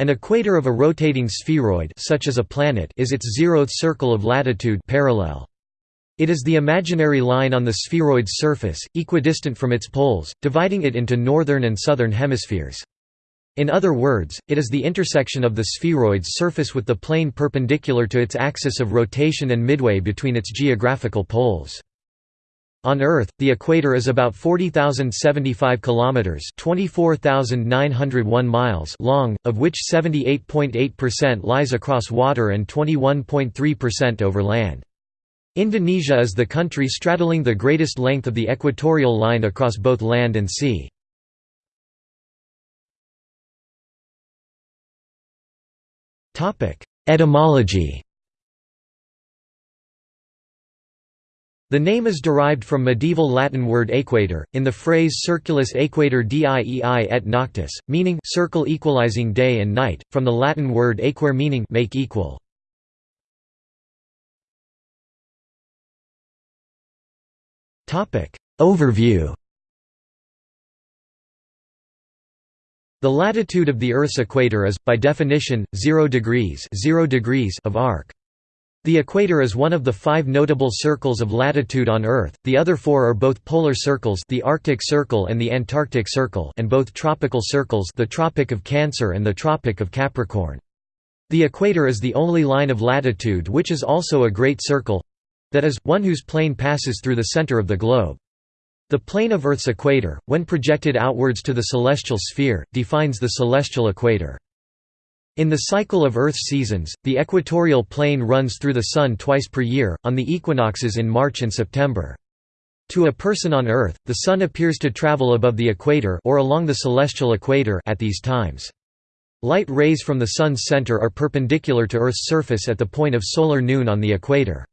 An equator of a rotating spheroid such as a planet is its zeroth circle of latitude parallel. It is the imaginary line on the spheroid's surface, equidistant from its poles, dividing it into northern and southern hemispheres. In other words, it is the intersection of the spheroid's surface with the plane perpendicular to its axis of rotation and midway between its geographical poles. On Earth, the equator is about 40,075 kilometers (24,901 miles) long, of which 78.8% lies across water and 21.3% over land. Indonesia is the country straddling the greatest length of the equatorial line across both land and sea. Topic: Etymology The name is derived from medieval Latin word equator, in the phrase circulus equator diei et noctis, meaning circle equalizing day and night, from the Latin word aequare meaning make equal. Overview The latitude of the Earth's equator is, by definition, 0 degrees, 0 degrees of arc. The equator is one of the five notable circles of latitude on Earth, the other four are both polar circles the Arctic Circle and the Antarctic Circle and both tropical circles the Tropic of Cancer and the Tropic of Capricorn. The equator is the only line of latitude which is also a great circle—that is, one whose plane passes through the center of the globe. The plane of Earth's equator, when projected outwards to the celestial sphere, defines the celestial equator. In the cycle of Earth's seasons, the equatorial plane runs through the Sun twice per year, on the equinoxes in March and September. To a person on Earth, the Sun appears to travel above the equator or along the celestial equator at these times. Light rays from the Sun's center are perpendicular to Earth's surface at the point of solar noon on the equator.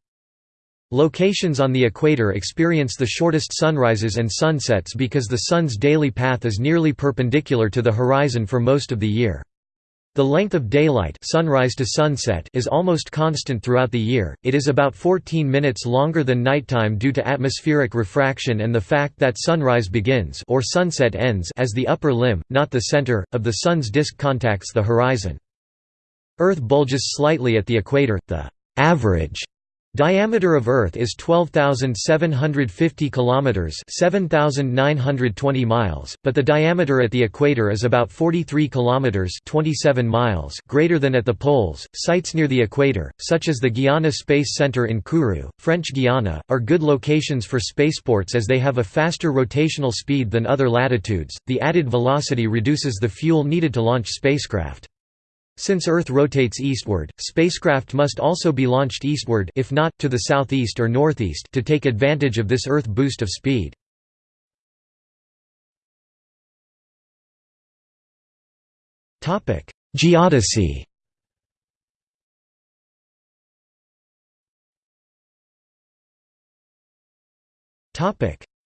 Locations on the equator experience the shortest sunrises and sunsets because the Sun's daily path is nearly perpendicular to the horizon for most of the year. The length of daylight sunrise to sunset is almost constant throughout the year, it is about 14 minutes longer than nighttime due to atmospheric refraction and the fact that sunrise begins or sunset ends as the upper limb, not the center, of the Sun's disk contacts the horizon. Earth bulges slightly at the equator, the average Diameter of Earth is 12,750 kilometers, 7,920 miles, but the diameter at the equator is about 43 kilometers, 27 miles, greater than at the poles. Sites near the equator, such as the Guiana Space Center in Kourou, French Guiana, are good locations for spaceports as they have a faster rotational speed than other latitudes. The added velocity reduces the fuel needed to launch spacecraft. Since Earth rotates eastward, spacecraft must also be launched eastward if not, to the southeast or northeast to take advantage of this Earth boost of speed. Geodesy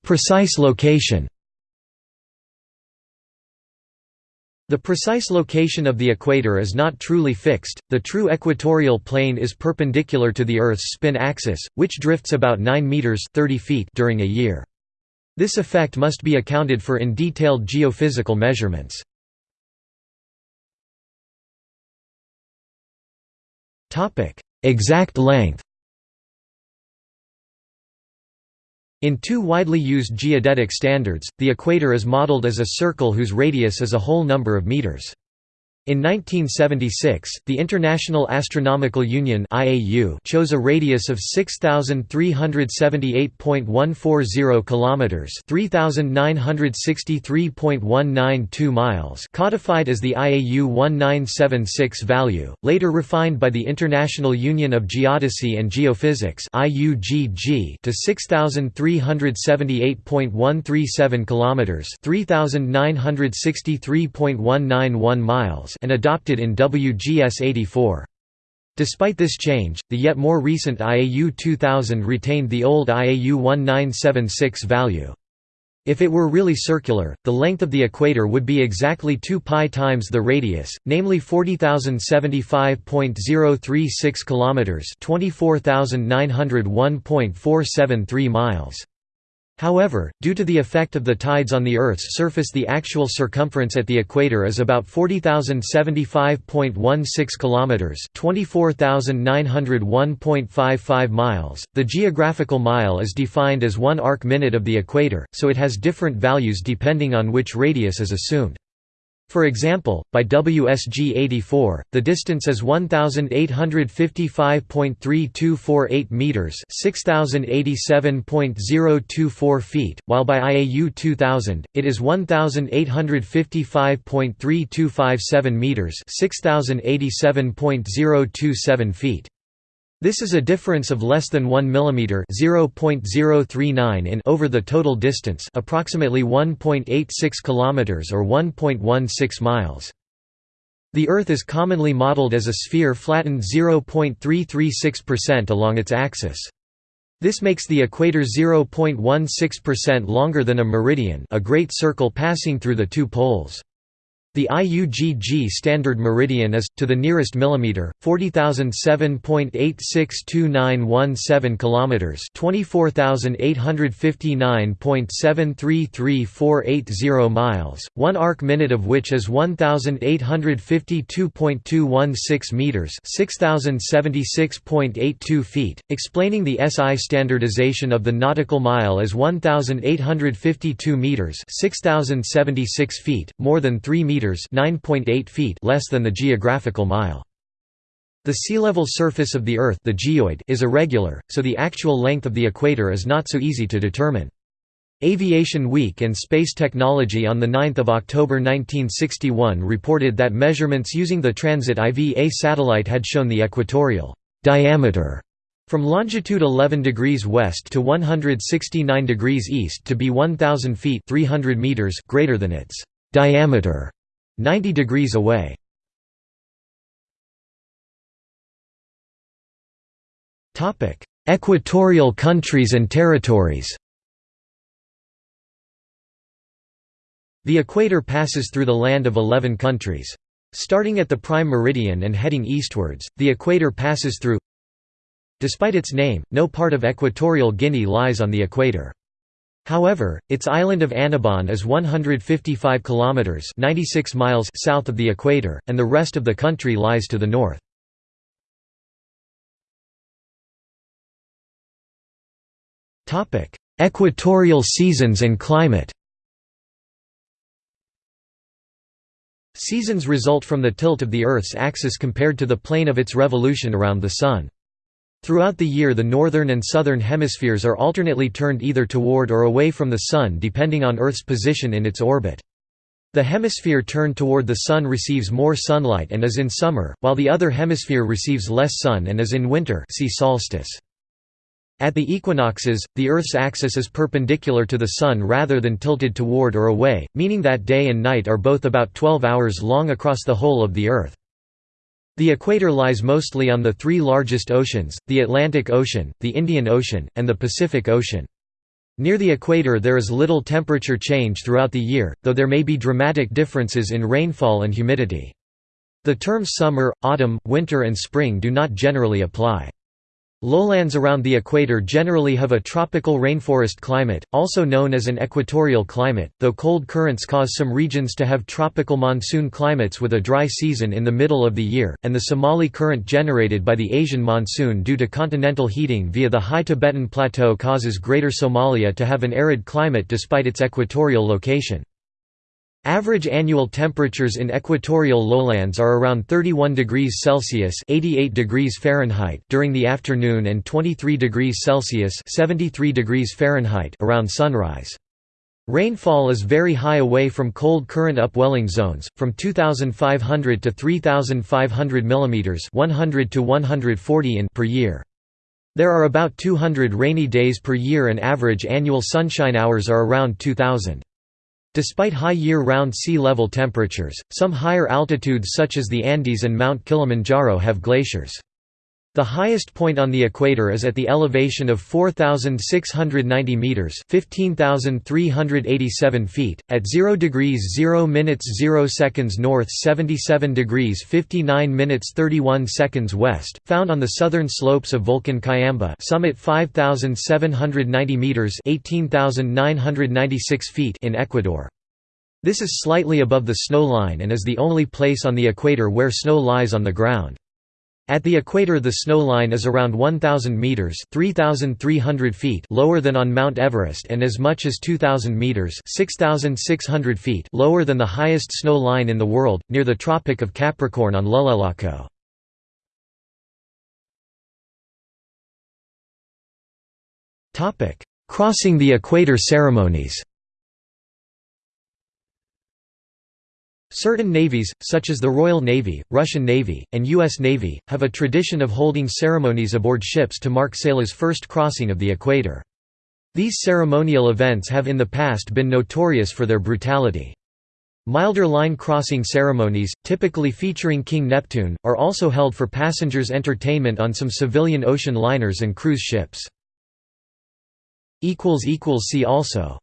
Precise location The precise location of the equator is not truly fixed, the true equatorial plane is perpendicular to the Earth's spin axis, which drifts about 9 meters 30 feet during a year. This effect must be accounted for in detailed geophysical measurements. Exact length In two widely used geodetic standards, the equator is modeled as a circle whose radius is a whole number of meters. In 1976, the International Astronomical Union (IAU) chose a radius of 6378.140 kilometers, 3963.192 miles, codified as the IAU 1976 value, later refined by the International Union of Geodesy and Geophysics (IUGG) to 6378.137 kilometers, 3963.191 miles and adopted in WGS 84. Despite this change, the yet more recent IAU 2000 retained the old IAU 1976 value. If it were really circular, the length of the equator would be exactly 2 pi times the radius, namely 40,075.036 kilometers, 24,901.473 miles. However, due to the effect of the tides on the Earth's surface the actual circumference at the equator is about 40,075.16 kilometers, 24,901.55 miles. The geographical mile is defined as 1 arc minute of the equator, so it has different values depending on which radius is assumed. For example, by WGS 84, the distance is 1855.3248 meters, 6087.024 feet, while by IAU 2000, it is 1855.3257 meters, 6087.027 feet. This is a difference of less than 1 mm (0.039 in) over the total distance, approximately 1.86 km or 1.16 miles. The Earth is commonly modeled as a sphere flattened 0.336% along its axis. This makes the equator 0.16% longer than a meridian, a great circle passing through the two poles. The IUGG standard meridian is, to the nearest millimeter, 40,007.862917 kilometers, 24,859.733480 miles, one arc minute of which is 1,852.216 meters, 6,076.82 feet. Explaining the SI standardization of the nautical mile as 1,852 meters, 6,076 feet, more than 3 meters meters (9.8 feet) less than the geographical mile. The sea level surface of the Earth the geoid is irregular, so the actual length of the equator is not so easy to determine. Aviation Week and Space Technology on 9 October 1961 reported that measurements using the Transit IVA satellite had shown the equatorial diameter from longitude 11 degrees west to 169 degrees east to be 1000 feet 300 meters greater than its diameter 90 degrees away. Topic: Equatorial countries and territories The equator passes through the land of 11 countries. Starting at the prime meridian and heading eastwards, the equator passes through Despite its name, no part of Equatorial Guinea lies on the equator. However, its island of Annobon is 155 kilometers (96 miles) south of the equator, and the rest of the country lies to the north. Topic: Equatorial seasons and climate. Seasons result from the tilt of the Earth's axis compared to the plane of its revolution around the Sun. Throughout the year the northern and southern hemispheres are alternately turned either toward or away from the Sun depending on Earth's position in its orbit. The hemisphere turned toward the Sun receives more sunlight and is in summer, while the other hemisphere receives less sun and is in winter see solstice. At the equinoxes, the Earth's axis is perpendicular to the Sun rather than tilted toward or away, meaning that day and night are both about 12 hours long across the whole of the Earth. The equator lies mostly on the three largest oceans, the Atlantic Ocean, the Indian Ocean, and the Pacific Ocean. Near the equator there is little temperature change throughout the year, though there may be dramatic differences in rainfall and humidity. The terms summer, autumn, winter and spring do not generally apply. Lowlands around the equator generally have a tropical rainforest climate, also known as an equatorial climate, though cold currents cause some regions to have tropical monsoon climates with a dry season in the middle of the year, and the Somali current generated by the Asian monsoon due to continental heating via the high Tibetan Plateau causes Greater Somalia to have an arid climate despite its equatorial location. Average annual temperatures in equatorial lowlands are around 31 degrees Celsius (88 degrees Fahrenheit) during the afternoon and 23 degrees Celsius (73 degrees Fahrenheit) around sunrise. Rainfall is very high away from cold current upwelling zones, from 2,500 to 3,500 mm 100 to 140 in per year. There are about 200 rainy days per year and average annual sunshine hours are around 2,000. Despite high year-round sea level temperatures, some higher altitudes such as the Andes and Mount Kilimanjaro have glaciers. The highest point on the equator is at the elevation of 4,690 meters (15,387 feet) at 0 degrees 0 minutes 0 seconds north, 77 degrees 59 minutes 31 seconds west, found on the southern slopes of Volcan Cayambe, summit 5,790 meters (18,996 feet) in Ecuador. This is slightly above the snow line and is the only place on the equator where snow lies on the ground. At the equator the snow line is around 1,000 metres 3,300 feet lower than on Mount Everest and as much as 2,000 metres 6,600 feet lower than the highest snow line in the world, near the Tropic of Capricorn on Llullaillaco. Crossing the equator ceremonies Certain navies, such as the Royal Navy, Russian Navy, and U.S. Navy, have a tradition of holding ceremonies aboard ships to mark sailors' first crossing of the equator. These ceremonial events have in the past been notorious for their brutality. Milder line crossing ceremonies, typically featuring King Neptune, are also held for passengers' entertainment on some civilian ocean liners and cruise ships. See also